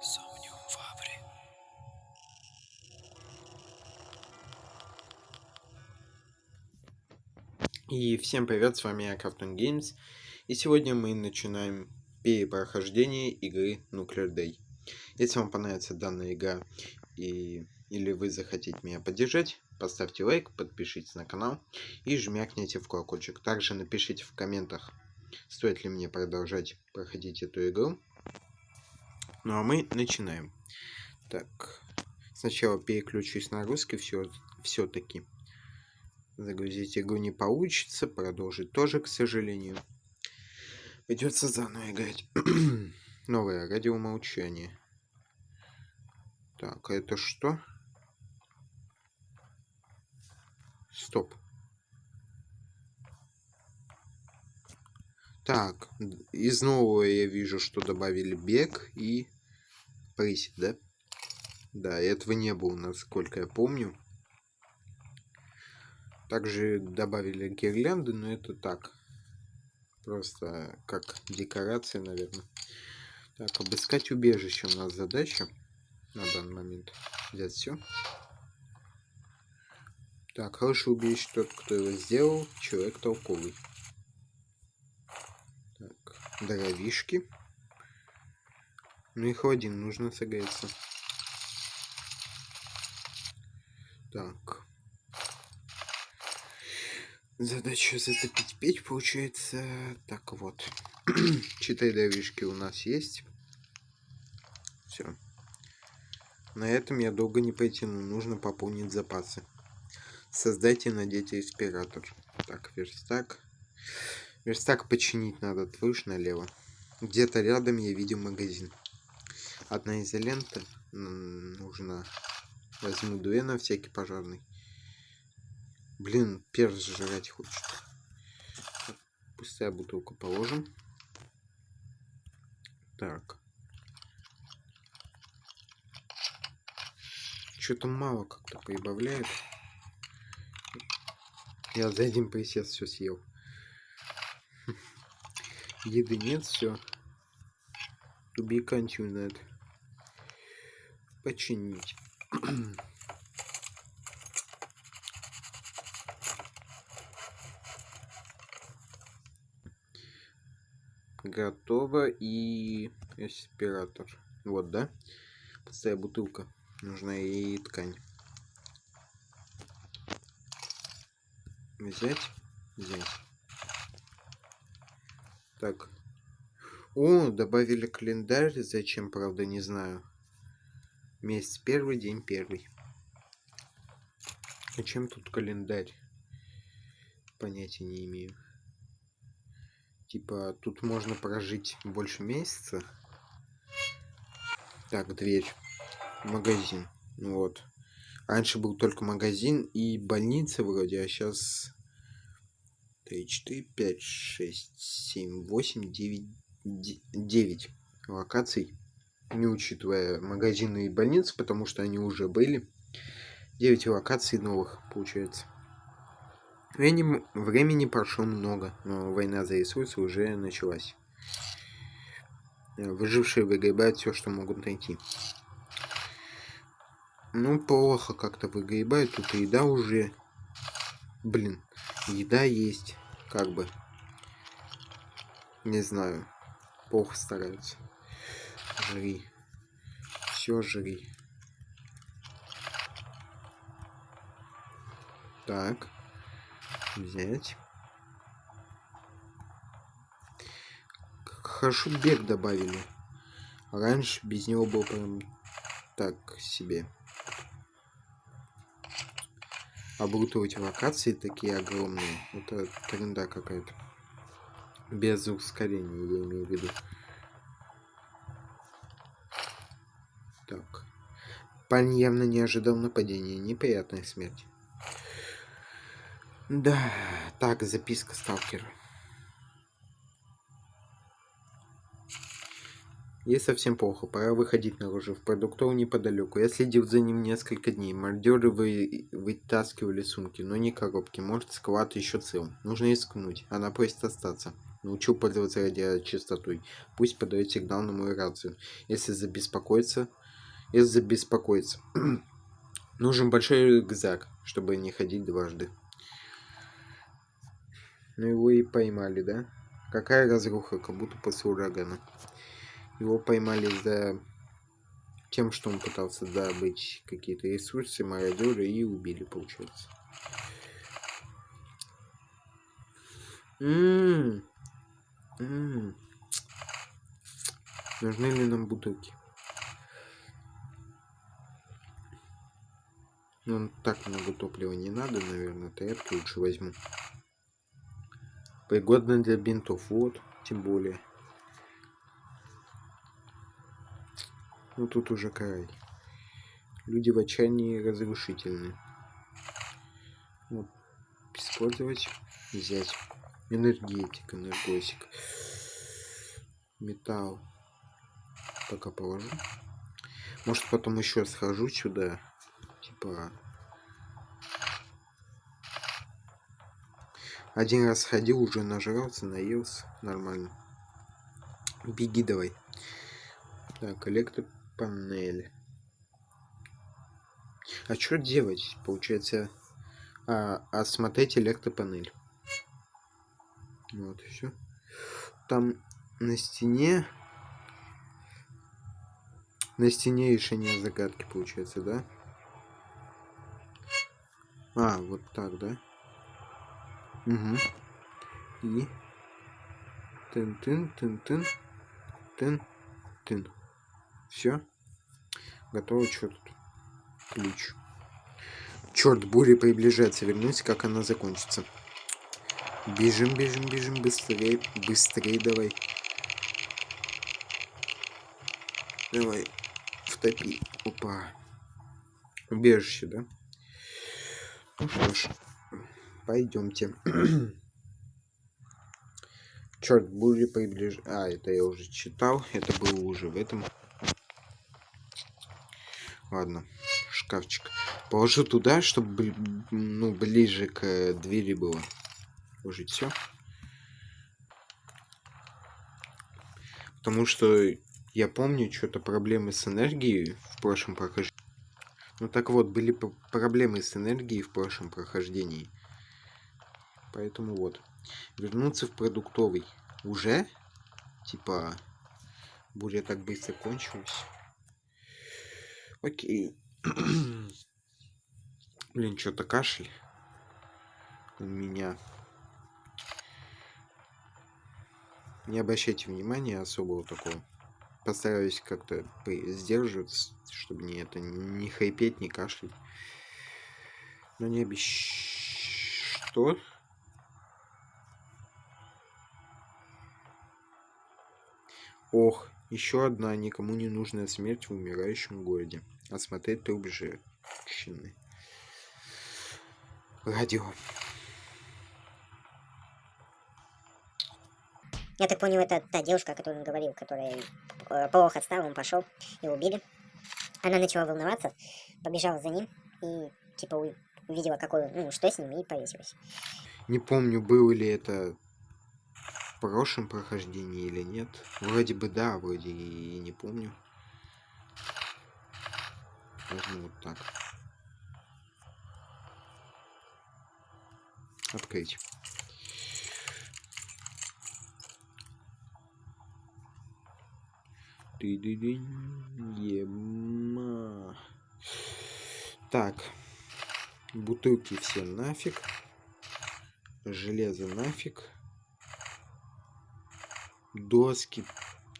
Somnium Fabri. И всем привет, с вами я, Captain Games. И сегодня мы начинаем перепрохождение игры Nuclear Day. Если вам понравится данная игра и, или вы захотите меня поддержать, поставьте лайк, подпишитесь на канал и жмякните в колокольчик. Также напишите в комментах, стоит ли мне продолжать проходить эту игру. Ну а мы начинаем. Так, сначала переключусь на русский все, все-таки. Загрузить игру не получится, продолжить тоже, к сожалению. Придется заново играть. Новое радиомолчание. Так, а это что? Стоп. Так, из нового я вижу, что добавили бег и присед, да? Да, этого не было, насколько я помню. Также добавили гирлянды, но это так. Просто как декорация, наверное. Так, обыскать убежище у нас задача на данный момент. Взять все. Так, хороший убежище тот, кто его сделал. Человек толковый дровишки. Ну их один нужно согреться. Так. Задача затопить печь получается. Так вот. Четыре дровишки у нас есть. Все. На этом я долго не потяну. Нужно пополнить запасы. Создайте на дети респиратор. Так, верстак. Верстак починить надо, твою налево. Где-то рядом я видел магазин. Одна изолента нужна. Возьму две на всякий пожарный. Блин, перс жрать хочет. Пустая бутылка положим. Так. Что-то мало как-то прибавляет. Я за один присест все съел. Еды нет, все. To be continued. Починить. Готово и респиратор. Вот, да? Пустая бутылка. Нужна и ткань. Взять? Взять. Так. О, добавили календарь. Зачем, правда, не знаю. Месяц первый, день первый. Зачем тут календарь? Понятия не имею. Типа, тут можно прожить больше месяца. Так, дверь. Магазин. Вот. Раньше был только магазин и больница вроде, а сейчас 3, 4, 5, 6, 7, 8, 9, 9 локаций. Не учитывая магазины и больницы, потому что они уже были. 9 локаций новых, получается. Времени, времени прошло много, но война за ресурсы уже началась. Выжившие выгребают все, что могут найти. Ну, плохо как-то выгребают. Тут еда уже... Блин, еда есть как бы, не знаю, плохо стараются. Жри. Все жри. Так. Взять. Хорошо бег добавили. Раньше без него был прям так себе оборудовать локации такие огромные. Это тренда какая-то. Без ускорения, я имею в виду. Так. Парень явно не ожидал нападения. Неприятная смерть. Да, так, записка сталкера. Ей совсем плохо, пора выходить наружу. В продуктовую неподалеку. Я следил за ним несколько дней. Мордеры вы... вытаскивали сумки, но не коробки. Может, склад еще цел. Нужно искнуть. Она просит остаться. Научил пользоваться радиочастотой. Пусть подает сигнал на мою рацию. Если забеспокоиться... Если забеспокоиться. Нужен большой рюкзак, чтобы не ходить дважды. Ну его и поймали, да? Какая разруха, как будто после урагана. Его поймали за тем, что он пытался добыть какие-то ресурсы, мародеры и убили, получается. Ммм. Ммм. Нужны ли нам бутылки? Ну, так много топлива не надо, наверное. Тряпки лучше возьму. Пригодно для бинтов. Вот, тем более. Ну, тут уже край. Люди в отчаянии разрушительны. Вот. Использовать. Взять. Энергетик, энергосик. Металл. Пока положу. Может потом еще схожу сюда. Типа Один раз ходил, уже нажрался, наелся. Нормально. Беги давай. Так, электропанель. А что делать? Получается, а, осмотреть электропанель. Вот, все. Там на стене... На стене решение загадки получается, да? А, вот так, да? Угу. И тын-тын, тын-тын, тын-тын. Все. Готово. Что тут? Ключ. Черт, буря приближается. Вернусь, как она закончится. Бежим, бежим, бежим, быстрее, быстрее давай. Давай, втопи. Опа. Убежище, да? Ну что ж пойдемте. Черт, бури приближ... А, это я уже читал. Это было уже в этом. Ладно, шкафчик. Положу туда, чтобы ну, ближе к двери было. Положить все. Потому что я помню что-то проблемы с энергией в прошлом прохождении. Ну так вот, были проблемы с энергией в прошлом прохождении. Поэтому вот. Вернуться в продуктовый. Уже? Типа, буря так быстро кончилась. Окей. Блин, что-то кашель у меня. Не обращайте внимания особого такого. Постараюсь как-то сдерживаться, чтобы не это не хайпеть, не кашлять. Но не обещ... Что? Ох, еще одна никому не нужная смерть в умирающем городе. Осмотреть труп женщины. Радио. Я так понял, это та девушка, о которой он говорил, которая э, плохо отстала, он пошел и убили. Она начала волноваться, побежала за ним и типа увидела, какой, ну, что с ним, и повесилась. Не помню, было ли это прошлом прохождении или нет. Вроде бы да, вроде и не помню. Возьму вот так. Открыть. ты ды Ема. Так. Бутылки все нафиг. Железо нафиг доски,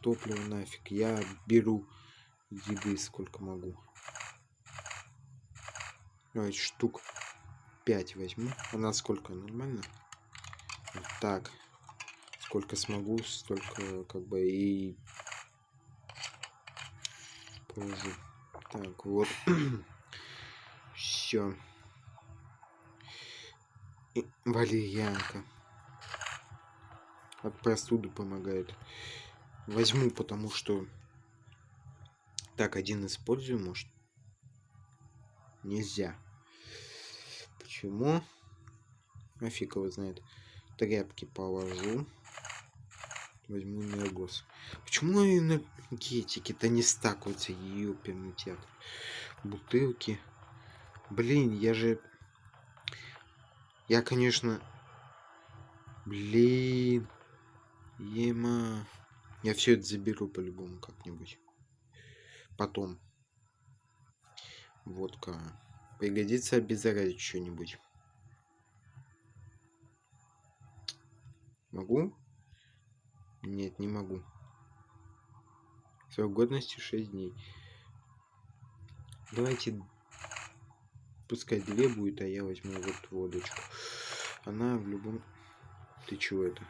топливо нафиг. Я беру еды сколько могу. Давайте штук 5 возьму. Она сколько? Нормально? Так. Сколько смогу, столько как бы и положу. Так, вот. Все. Валерьянка от простуды помогает. Возьму, потому что... Так, один использую, может? Нельзя. Почему? А его знает. Тряпки положу. Возьму энергос. Почему энергетики-то не стакаются? Ёперный театр. Бутылки. Блин, я же... Я, конечно... Блин. Ема. Я все это заберу по-любому как-нибудь. Потом. Водка. Пригодится обеззаразить что-нибудь. Могу? Нет, не могу. Срок годности 6 дней. Давайте пускай две будет, а я возьму вот водочку. Она в любом... Ты чего это?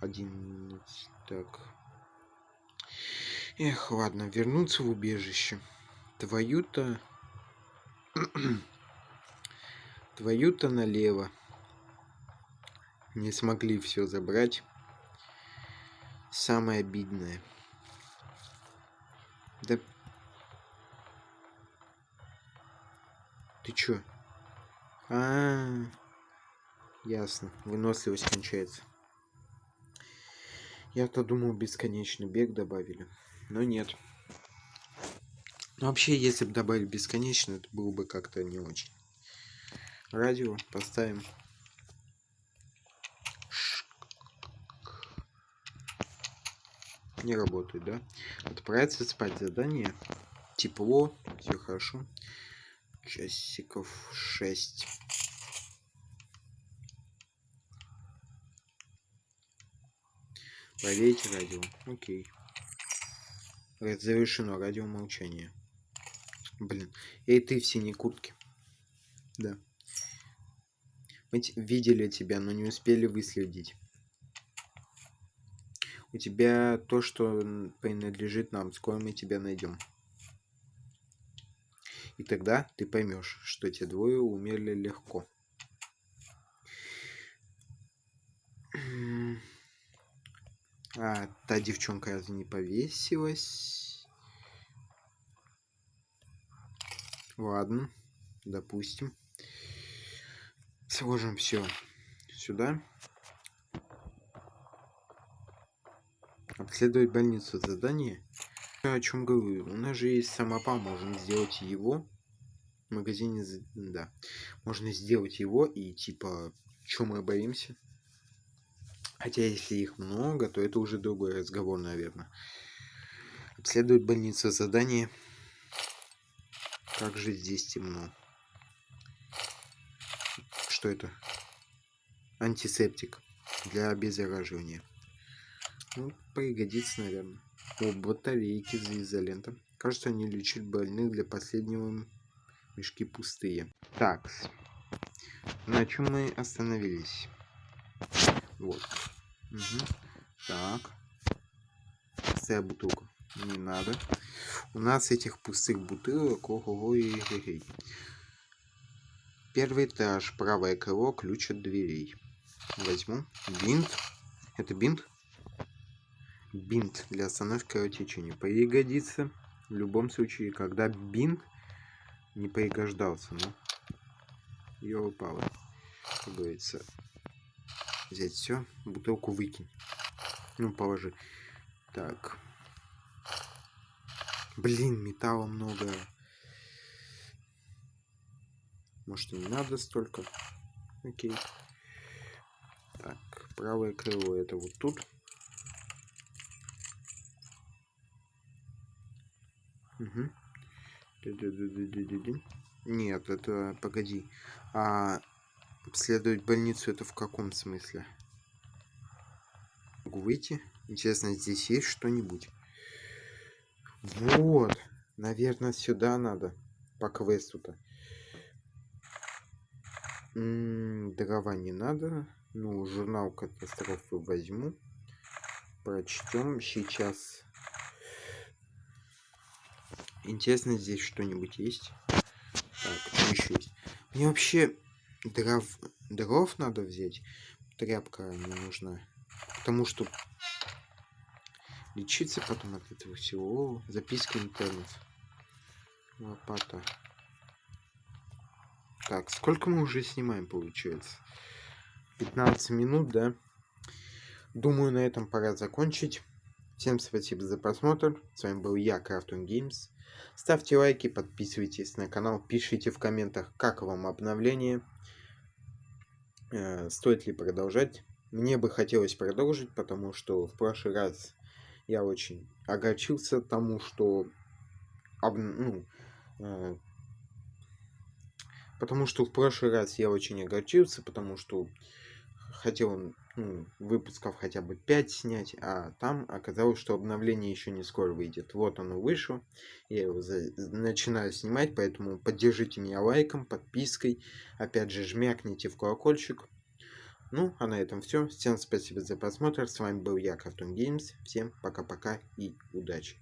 Один... Так. Эх, ладно, вернуться в убежище. Твою-то... Твою-то налево. Не смогли все забрать. Самое обидное. Да... Ты чё? А, -а, -а. ясно. Выносливость кончается. Я-то думал, бесконечный бег добавили. Но нет. Но вообще, если бы добавили бесконечно, это было бы как-то не очень. Радио поставим. Не работает, да? Отправиться спать задание. Тепло, все хорошо. Часиков 6. Проверить радио. Окей. Завершено радио молчание. Блин. Эй, ты в синей куртке. Да. Мы видели тебя, но не успели выследить. У тебя то, что принадлежит нам. Скоро мы тебя найдем. И тогда ты поймешь, что те двое умерли легко. А, та девчонка разве не повесилась? Ладно, допустим. Сложим все сюда. Обследовать больницу задание. О чем говорю? У нас же есть самопал, можем сделать его. В магазине, да. Можно сделать его и типа, что мы боимся? Хотя если их много, то это уже другой разговор, наверное. Обследовать больницу задание. Как же здесь темно. Что это? Антисептик для обеззараживания. Ну, пригодится, наверное. О, батарейки за изолента. Кажется, они лечат больных для последнего мешки пустые. Так, на чем мы остановились? Вот. Угу. Так. Пустая бутылка. Не надо. У нас этих пустых бутылок ого и. Первый этаж, правое крыло, ключ от дверей. Возьму. Бинт. Это бинт? Бинт для остановки кровотечения. Пригодится в любом случае, когда бинт не пригождался. Ну, ее упало. Как говорится, взять все, бутылку выкинь. Ну, положи. Так. Блин, металла много. Может, не надо столько? Окей. Так, правое крыло это вот тут. Угу. Нет, это погоди. А обследовать больницу это в каком смысле? Могу выйти? Интересно, здесь есть что-нибудь? Вот. Наверное, сюда надо. По квесту-то. Дрова не надо. Ну, журнал катастрофы возьму. Прочтем сейчас Интересно, здесь что-нибудь есть? Так, еще есть. Мне вообще дров, дров надо взять. Тряпка мне нужна. Потому что лечиться потом от этого всего. Записки интернет. Лопата. Так, сколько мы уже снимаем, получается? 15 минут, да? думаю, на этом пора закончить. Всем спасибо за просмотр. С вами был я, Крафтон Games. Ставьте лайки, подписывайтесь на канал, пишите в комментах, как вам обновление. Э, стоит ли продолжать. Мне бы хотелось продолжить, потому что в прошлый раз я очень огорчился тому, что об, ну, э, потому что в прошлый раз я очень огорчился, потому что хотел ну, выпусков хотя бы 5 снять, а там оказалось, что обновление еще не скоро выйдет. Вот оно вышло, я его за... начинаю снимать, поэтому поддержите меня лайком, подпиской, опять же жмякните в колокольчик. Ну, а на этом все. Всем спасибо за просмотр. С вами был я, Cartoon Games. Всем пока-пока и удачи.